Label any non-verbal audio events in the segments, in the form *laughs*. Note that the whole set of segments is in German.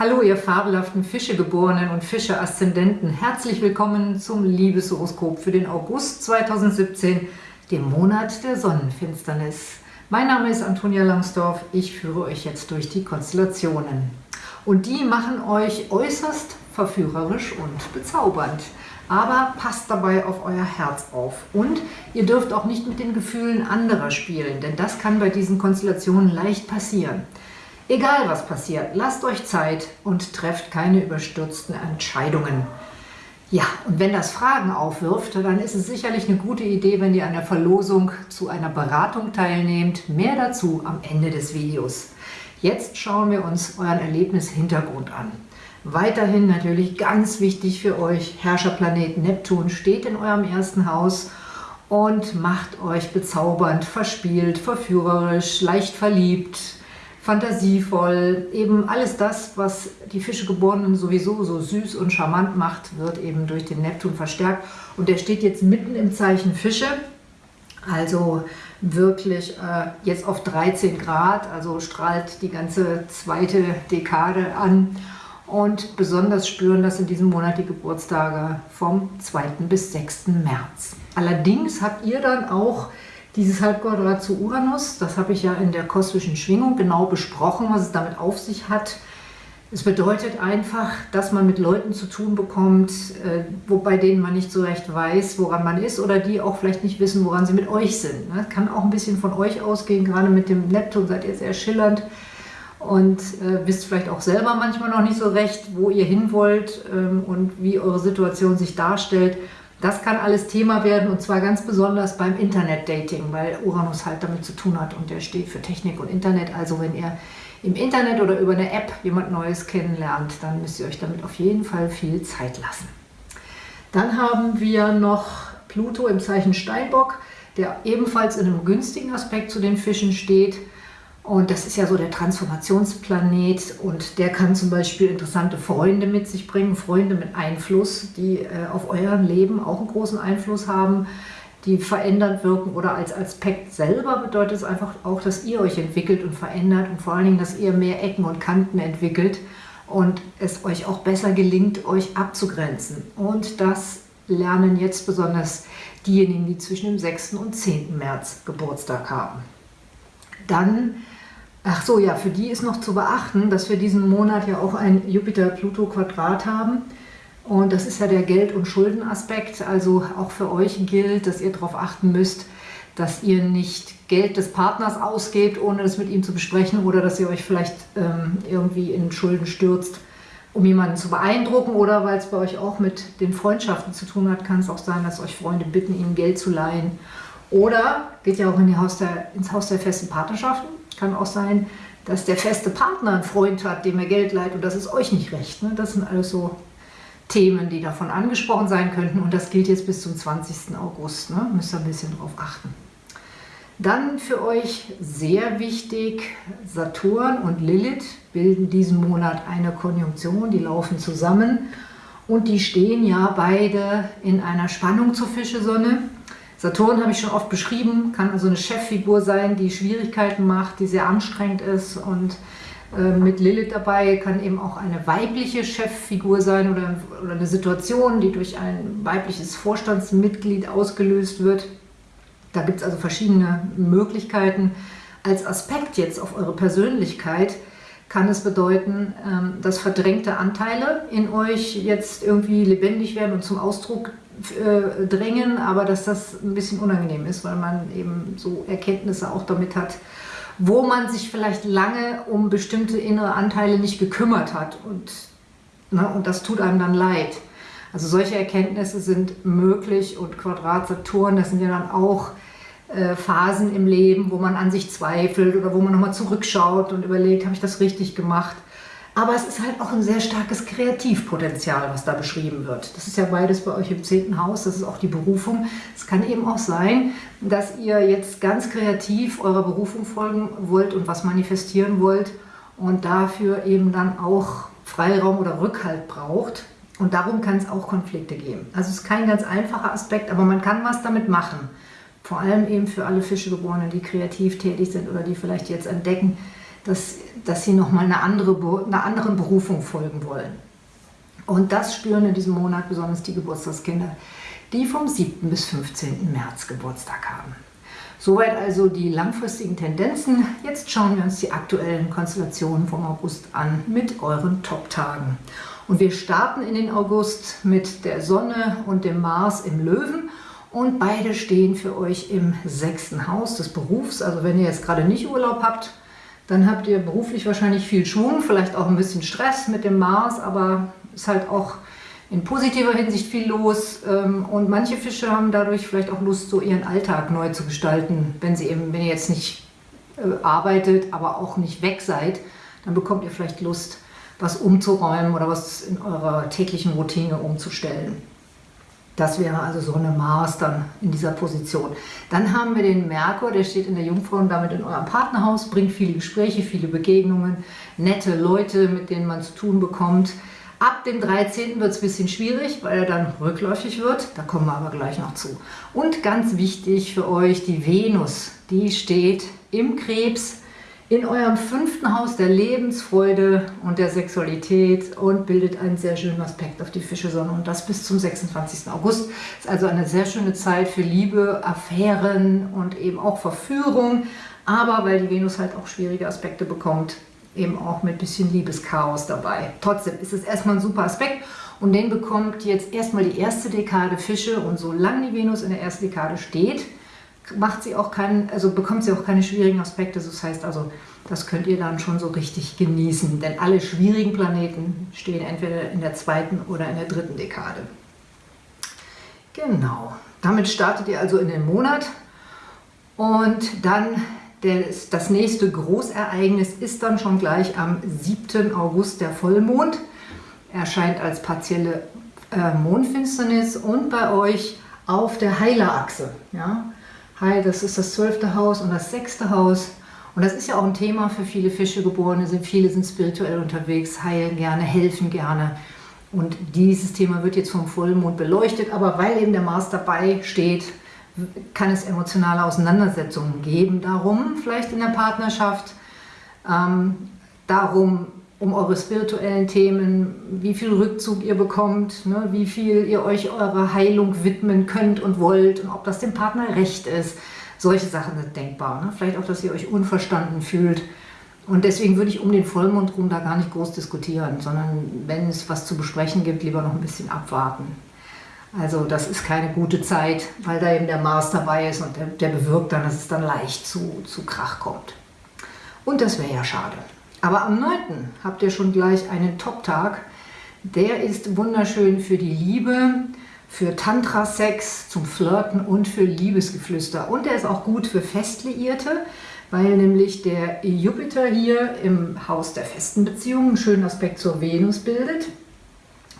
Hallo ihr fabelhaften Fischegeborenen und Fische-Aszendenten. Herzlich willkommen zum Liebeshoroskop für den August 2017, dem Monat der Sonnenfinsternis. Mein Name ist Antonia Langsdorf, ich führe euch jetzt durch die Konstellationen. Und die machen euch äußerst verführerisch und bezaubernd. Aber passt dabei auf euer Herz auf. Und ihr dürft auch nicht mit den Gefühlen anderer spielen, denn das kann bei diesen Konstellationen leicht passieren. Egal was passiert, lasst euch Zeit und trefft keine überstürzten Entscheidungen. Ja, und wenn das Fragen aufwirft, dann ist es sicherlich eine gute Idee, wenn ihr an der Verlosung zu einer Beratung teilnehmt. Mehr dazu am Ende des Videos. Jetzt schauen wir uns euren Erlebnishintergrund an. Weiterhin natürlich ganz wichtig für euch, Herrscherplanet Neptun steht in eurem ersten Haus und macht euch bezaubernd, verspielt, verführerisch, leicht verliebt, fantasievoll, eben alles das, was die Fischegeborenen sowieso so süß und charmant macht, wird eben durch den Neptun verstärkt. Und der steht jetzt mitten im Zeichen Fische, also wirklich äh, jetzt auf 13 Grad, also strahlt die ganze zweite Dekade an. Und besonders spüren das in diesem Monat die Geburtstage vom 2. bis 6. März. Allerdings habt ihr dann auch dieses Halbquadrat zu Uranus, das habe ich ja in der kosmischen Schwingung genau besprochen, was es damit auf sich hat. Es bedeutet einfach, dass man mit Leuten zu tun bekommt, äh, wo, bei denen man nicht so recht weiß, woran man ist oder die auch vielleicht nicht wissen, woran sie mit euch sind. Ne? Kann auch ein bisschen von euch ausgehen, gerade mit dem Neptun seid ihr sehr schillernd und äh, wisst vielleicht auch selber manchmal noch nicht so recht, wo ihr hin wollt ähm, und wie eure Situation sich darstellt. Das kann alles Thema werden und zwar ganz besonders beim Internet-Dating, weil Uranus halt damit zu tun hat und der steht für Technik und Internet. Also wenn ihr im Internet oder über eine App jemand Neues kennenlernt, dann müsst ihr euch damit auf jeden Fall viel Zeit lassen. Dann haben wir noch Pluto im Zeichen Steinbock, der ebenfalls in einem günstigen Aspekt zu den Fischen steht. Und das ist ja so der Transformationsplanet und der kann zum Beispiel interessante Freunde mit sich bringen, Freunde mit Einfluss, die äh, auf eurem Leben auch einen großen Einfluss haben, die verändert wirken oder als Aspekt selber bedeutet es einfach auch, dass ihr euch entwickelt und verändert und vor allen Dingen, dass ihr mehr Ecken und Kanten entwickelt und es euch auch besser gelingt, euch abzugrenzen. Und das lernen jetzt besonders diejenigen, die zwischen dem 6. und 10. März Geburtstag haben. Dann Ach so, ja, für die ist noch zu beachten, dass wir diesen Monat ja auch ein Jupiter-Pluto-Quadrat haben. Und das ist ja der Geld- und Schuldenaspekt. Also auch für euch gilt, dass ihr darauf achten müsst, dass ihr nicht Geld des Partners ausgebt, ohne das mit ihm zu besprechen oder dass ihr euch vielleicht ähm, irgendwie in Schulden stürzt, um jemanden zu beeindrucken oder weil es bei euch auch mit den Freundschaften zu tun hat, kann es auch sein, dass euch Freunde bitten, ihnen Geld zu leihen. Oder geht ja auch in Haus der, ins Haus der festen Partnerschaften kann auch sein, dass der feste Partner einen Freund hat, dem er Geld leiht und das ist euch nicht recht. Ne? Das sind alles so Themen, die davon angesprochen sein könnten und das gilt jetzt bis zum 20. August. Ne? Müsst ihr ein bisschen drauf achten. Dann für euch sehr wichtig, Saturn und Lilith bilden diesen Monat eine Konjunktion, die laufen zusammen und die stehen ja beide in einer Spannung zur Fischesonne. Saturn habe ich schon oft beschrieben, kann also eine Cheffigur sein, die Schwierigkeiten macht, die sehr anstrengend ist und äh, mit Lilith dabei kann eben auch eine weibliche Cheffigur sein oder, oder eine Situation, die durch ein weibliches Vorstandsmitglied ausgelöst wird. Da gibt es also verschiedene Möglichkeiten. Als Aspekt jetzt auf eure Persönlichkeit kann es bedeuten, ähm, dass verdrängte Anteile in euch jetzt irgendwie lebendig werden und zum Ausdruck äh, drängen, aber dass das ein bisschen unangenehm ist, weil man eben so Erkenntnisse auch damit hat, wo man sich vielleicht lange um bestimmte innere Anteile nicht gekümmert hat und, ne, und das tut einem dann leid. Also solche Erkenntnisse sind möglich und Quadrat Saturn, das sind ja dann auch äh, Phasen im Leben, wo man an sich zweifelt oder wo man nochmal zurückschaut und überlegt, habe ich das richtig gemacht? Aber es ist halt auch ein sehr starkes Kreativpotenzial, was da beschrieben wird. Das ist ja beides bei euch im zehnten Haus, das ist auch die Berufung. Es kann eben auch sein, dass ihr jetzt ganz kreativ eurer Berufung folgen wollt und was manifestieren wollt und dafür eben dann auch Freiraum oder Rückhalt braucht. Und darum kann es auch Konflikte geben. Also es ist kein ganz einfacher Aspekt, aber man kann was damit machen. Vor allem eben für alle Fischegeborenen, die kreativ tätig sind oder die vielleicht jetzt entdecken, dass, dass sie nochmal eine andere, einer anderen Berufung folgen wollen. Und das spüren in diesem Monat besonders die Geburtstagskinder, die vom 7. bis 15. März Geburtstag haben. Soweit also die langfristigen Tendenzen. Jetzt schauen wir uns die aktuellen Konstellationen vom August an mit euren Top-Tagen. Und wir starten in den August mit der Sonne und dem Mars im Löwen und beide stehen für euch im sechsten Haus des Berufs. Also wenn ihr jetzt gerade nicht Urlaub habt, dann habt ihr beruflich wahrscheinlich viel Schwung, vielleicht auch ein bisschen Stress mit dem Mars, aber ist halt auch in positiver Hinsicht viel los ähm, und manche Fische haben dadurch vielleicht auch Lust, so ihren Alltag neu zu gestalten. Wenn, sie eben, wenn ihr jetzt nicht äh, arbeitet, aber auch nicht weg seid, dann bekommt ihr vielleicht Lust, was umzuräumen oder was in eurer täglichen Routine umzustellen. Das wäre also so eine Mars dann in dieser Position. Dann haben wir den Merkur, der steht in der Jungfrau und damit in eurem Partnerhaus, bringt viele Gespräche, viele Begegnungen, nette Leute, mit denen man zu tun bekommt. Ab dem 13. wird es ein bisschen schwierig, weil er dann rückläufig wird. Da kommen wir aber gleich noch zu. Und ganz wichtig für euch, die Venus, die steht im Krebs in eurem fünften Haus der Lebensfreude und der Sexualität und bildet einen sehr schönen Aspekt auf die Fischesonne und das bis zum 26. August. Ist also eine sehr schöne Zeit für Liebe, Affären und eben auch Verführung, aber weil die Venus halt auch schwierige Aspekte bekommt, eben auch mit bisschen Liebeschaos dabei. Trotzdem ist es erstmal ein super Aspekt und den bekommt jetzt erstmal die erste Dekade Fische und solange die Venus in der ersten Dekade steht, macht sie auch keinen, also bekommt sie auch keine schwierigen Aspekte. Das heißt also, das könnt ihr dann schon so richtig genießen, denn alle schwierigen Planeten stehen entweder in der zweiten oder in der dritten Dekade. Genau, damit startet ihr also in den Monat und dann das nächste Großereignis ist dann schon gleich am 7. August der Vollmond. Erscheint als partielle äh, Mondfinsternis und bei euch auf der Heilerachse. Ja? Heil, das ist das zwölfte Haus und das sechste Haus. Und das ist ja auch ein Thema für viele Fischegeborene. Sind, viele sind spirituell unterwegs, heilen gerne, helfen gerne. Und dieses Thema wird jetzt vom Vollmond beleuchtet. Aber weil eben der Mars dabei steht, kann es emotionale Auseinandersetzungen geben. Darum, vielleicht in der Partnerschaft, ähm, darum, um eure spirituellen Themen, wie viel Rückzug ihr bekommt, ne, wie viel ihr euch eurer Heilung widmen könnt und wollt und ob das dem Partner recht ist. Solche Sachen sind denkbar. Ne? Vielleicht auch, dass ihr euch unverstanden fühlt. Und deswegen würde ich um den Vollmond rum da gar nicht groß diskutieren, sondern wenn es was zu besprechen gibt, lieber noch ein bisschen abwarten. Also das ist keine gute Zeit, weil da eben der Mars dabei ist und der, der bewirkt dann, dass es dann leicht zu, zu Krach kommt. Und das wäre ja schade. Aber am 9. habt ihr schon gleich einen Top-Tag. Der ist wunderschön für die Liebe, für Tantra-Sex, zum Flirten und für Liebesgeflüster. Und der ist auch gut für Festliierte, weil nämlich der Jupiter hier im Haus der festen Beziehungen einen schönen Aspekt zur Venus bildet.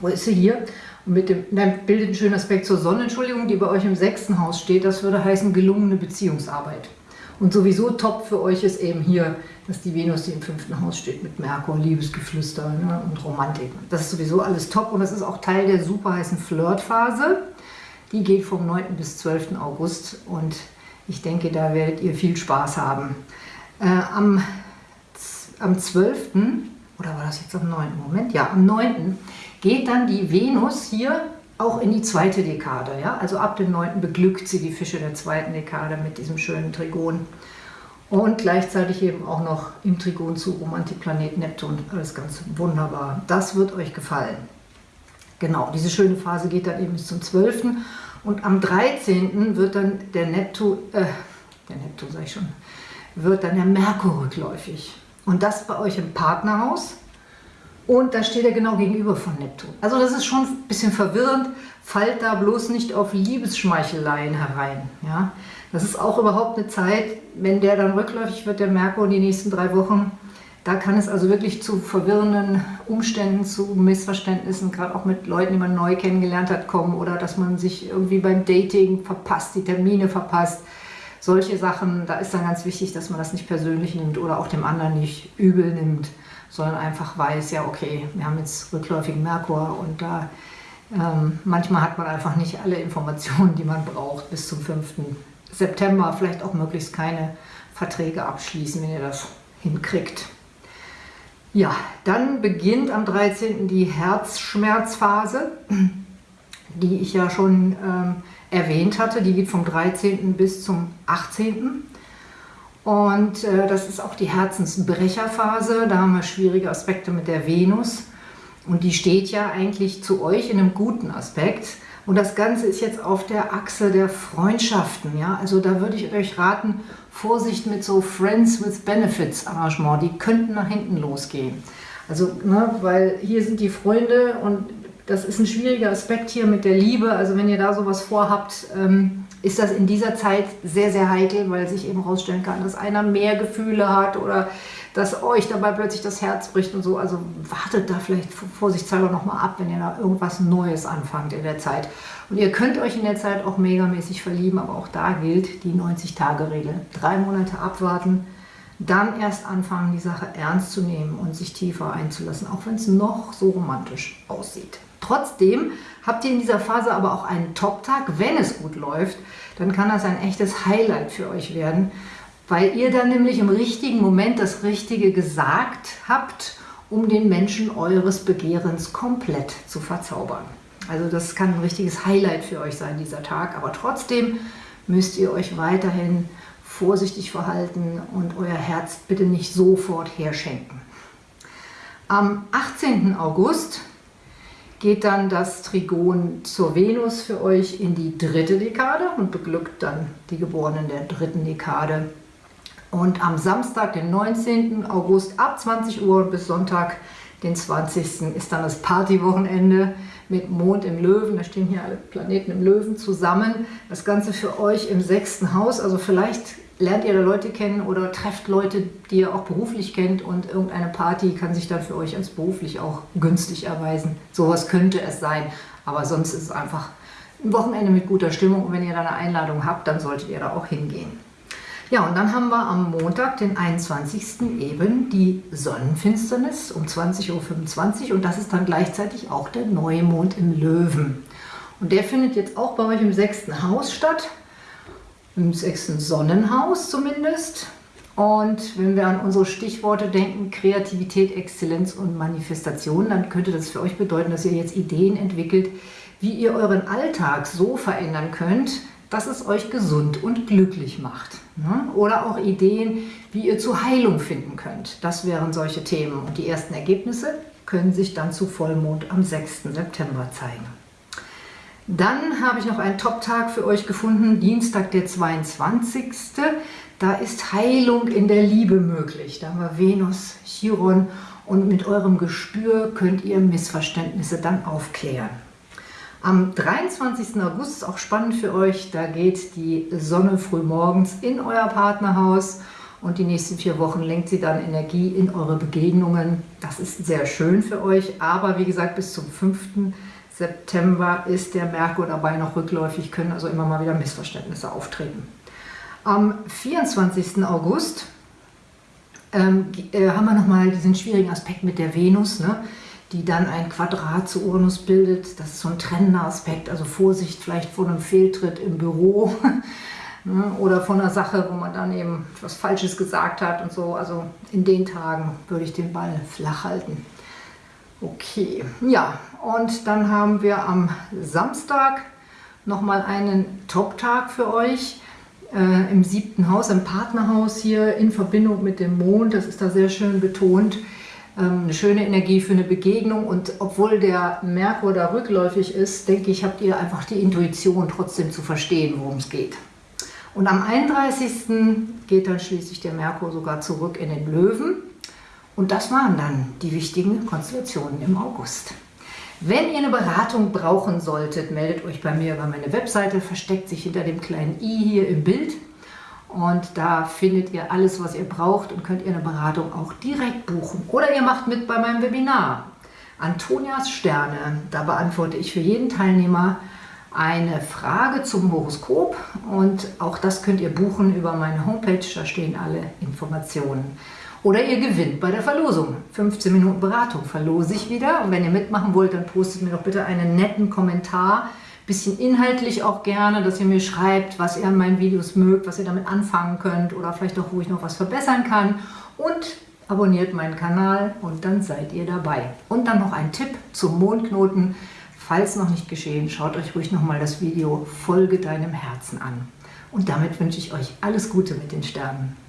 Wo ist sie hier? mit dem, nein, bildet einen schönen Aspekt zur Sonne, Entschuldigung, die bei euch im sechsten Haus steht. Das würde heißen gelungene Beziehungsarbeit. Und sowieso top für euch ist eben hier, dass die Venus, die im fünften Haus steht, mit Merkur, Liebesgeflüster ne, und Romantik. Das ist sowieso alles top und das ist auch Teil der super heißen Flirtphase. Die geht vom 9. bis 12. August und ich denke, da werdet ihr viel Spaß haben. Äh, am, am 12. oder war das jetzt am 9. Moment? Ja, am 9 geht dann die Venus hier auch in die zweite Dekade. Ja? Also ab dem 9. beglückt sie die Fische der zweiten Dekade mit diesem schönen Trigon. Und gleichzeitig eben auch noch im Trigon zu Antiplanet Neptun. Alles ganz wunderbar. Das wird euch gefallen. Genau, diese schöne Phase geht dann eben bis zum 12. Und am 13. wird dann der Neptun, äh, der Neptun sage ich schon, wird dann der Merkur rückläufig. Und das bei euch im Partnerhaus. Und da steht er genau gegenüber von Neptun. Also das ist schon ein bisschen verwirrend. Fallt da bloß nicht auf Liebesschmeicheleien herein. Ja? Das ist auch überhaupt eine Zeit, wenn der dann rückläufig wird, der Merkur, in die nächsten drei Wochen, da kann es also wirklich zu verwirrenden Umständen, zu Missverständnissen, gerade auch mit Leuten, die man neu kennengelernt hat, kommen oder dass man sich irgendwie beim Dating verpasst, die Termine verpasst. Solche Sachen, da ist dann ganz wichtig, dass man das nicht persönlich nimmt oder auch dem anderen nicht übel nimmt sondern einfach weiß, ja okay, wir haben jetzt rückläufigen Merkur und da ähm, manchmal hat man einfach nicht alle Informationen, die man braucht bis zum 5. September, vielleicht auch möglichst keine Verträge abschließen, wenn ihr das hinkriegt. Ja, dann beginnt am 13. die Herzschmerzphase, die ich ja schon ähm, erwähnt hatte. Die geht vom 13. bis zum 18. Und äh, das ist auch die Herzensbrecherphase. Da haben wir schwierige Aspekte mit der Venus. Und die steht ja eigentlich zu euch in einem guten Aspekt. Und das Ganze ist jetzt auf der Achse der Freundschaften. Ja? Also da würde ich euch raten, Vorsicht mit so Friends with Benefits Arrangement. Die könnten nach hinten losgehen. Also, ne, weil hier sind die Freunde und das ist ein schwieriger Aspekt hier mit der Liebe. Also wenn ihr da sowas vorhabt, ähm, ist das in dieser Zeit sehr, sehr heikel, weil sich eben herausstellen kann, dass einer mehr Gefühle hat oder dass euch dabei plötzlich das Herz bricht und so. Also wartet da vielleicht vorsichtshalber nochmal ab, wenn ihr da irgendwas Neues anfangt in der Zeit. Und ihr könnt euch in der Zeit auch megamäßig verlieben, aber auch da gilt die 90-Tage-Regel. Drei Monate abwarten, dann erst anfangen, die Sache ernst zu nehmen und sich tiefer einzulassen, auch wenn es noch so romantisch aussieht. Trotzdem habt ihr in dieser Phase aber auch einen Top-Tag. Wenn es gut läuft, dann kann das ein echtes Highlight für euch werden weil ihr dann nämlich im richtigen Moment das Richtige gesagt habt, um den Menschen eures Begehrens komplett zu verzaubern. Also das kann ein richtiges Highlight für euch sein, dieser Tag, aber trotzdem müsst ihr euch weiterhin vorsichtig verhalten und euer Herz bitte nicht sofort herschenken. Am 18. August geht dann das Trigon zur Venus für euch in die dritte Dekade und beglückt dann die Geborenen der dritten Dekade und am Samstag, den 19. August ab 20 Uhr bis Sonntag, den 20. ist dann das Partywochenende mit Mond im Löwen. Da stehen hier alle Planeten im Löwen zusammen. Das Ganze für euch im sechsten Haus. Also vielleicht lernt ihr da Leute kennen oder trefft Leute, die ihr auch beruflich kennt und irgendeine Party kann sich dann für euch als beruflich auch günstig erweisen. Sowas könnte es sein, aber sonst ist es einfach ein Wochenende mit guter Stimmung und wenn ihr da eine Einladung habt, dann solltet ihr da auch hingehen. Ja, und dann haben wir am Montag, den 21. eben die Sonnenfinsternis um 20.25 Uhr und das ist dann gleichzeitig auch der Neumond im Löwen. Und der findet jetzt auch bei euch im sechsten Haus statt, im sechsten Sonnenhaus zumindest. Und wenn wir an unsere Stichworte denken, Kreativität, Exzellenz und Manifestation, dann könnte das für euch bedeuten, dass ihr jetzt Ideen entwickelt, wie ihr euren Alltag so verändern könnt, dass es euch gesund und glücklich macht. Ne? Oder auch Ideen, wie ihr zur Heilung finden könnt. Das wären solche Themen. Und die ersten Ergebnisse können sich dann zu Vollmond am 6. September zeigen. Dann habe ich noch einen Top-Tag für euch gefunden, Dienstag der 22. Da ist Heilung in der Liebe möglich. Da haben wir Venus, Chiron und mit eurem Gespür könnt ihr Missverständnisse dann aufklären. Am 23. August ist auch spannend für euch, da geht die Sonne früh morgens in euer Partnerhaus und die nächsten vier Wochen lenkt sie dann Energie in eure Begegnungen. Das ist sehr schön für euch, aber wie gesagt, bis zum 5. September ist der Merkur dabei noch rückläufig, können also immer mal wieder Missverständnisse auftreten. Am 24. August ähm, äh, haben wir nochmal diesen schwierigen Aspekt mit der Venus. Ne? die dann ein Quadrat zu Uranus bildet. Das ist so ein trennender Aspekt, also Vorsicht vielleicht vor einem Fehltritt im Büro *laughs* ne, oder von einer Sache, wo man dann eben etwas Falsches gesagt hat und so. Also in den Tagen würde ich den Ball flach halten. Okay, ja, und dann haben wir am Samstag nochmal einen Top-Tag für euch äh, im siebten Haus, im Partnerhaus hier in Verbindung mit dem Mond. Das ist da sehr schön betont. Ähm, eine schöne Energie für eine Begegnung und obwohl der Merkur da rückläufig ist, denke ich, habt ihr einfach die Intuition trotzdem zu verstehen, worum es geht. Und am 31. geht dann schließlich der Merkur sogar zurück in den Löwen und das waren dann die wichtigen Konstellationen im August. Wenn ihr eine Beratung brauchen solltet, meldet euch bei mir über meine Webseite, versteckt sich hinter dem kleinen i hier im Bild. Und da findet ihr alles, was ihr braucht und könnt ihr eine Beratung auch direkt buchen. Oder ihr macht mit bei meinem Webinar. Antonias Sterne, da beantworte ich für jeden Teilnehmer eine Frage zum Horoskop und auch das könnt ihr buchen über meine Homepage, da stehen alle Informationen. Oder ihr gewinnt bei der Verlosung. 15 Minuten Beratung verlose ich wieder und wenn ihr mitmachen wollt, dann postet mir doch bitte einen netten Kommentar bisschen inhaltlich auch gerne, dass ihr mir schreibt, was ihr an meinen Videos mögt, was ihr damit anfangen könnt oder vielleicht auch, wo ich noch was verbessern kann. und abonniert meinen Kanal und dann seid ihr dabei. Und dann noch ein Tipp zum Mondknoten. Falls noch nicht geschehen, schaut euch ruhig nochmal das Video Folge deinem Herzen an. Und damit wünsche ich euch alles Gute mit den Sternen.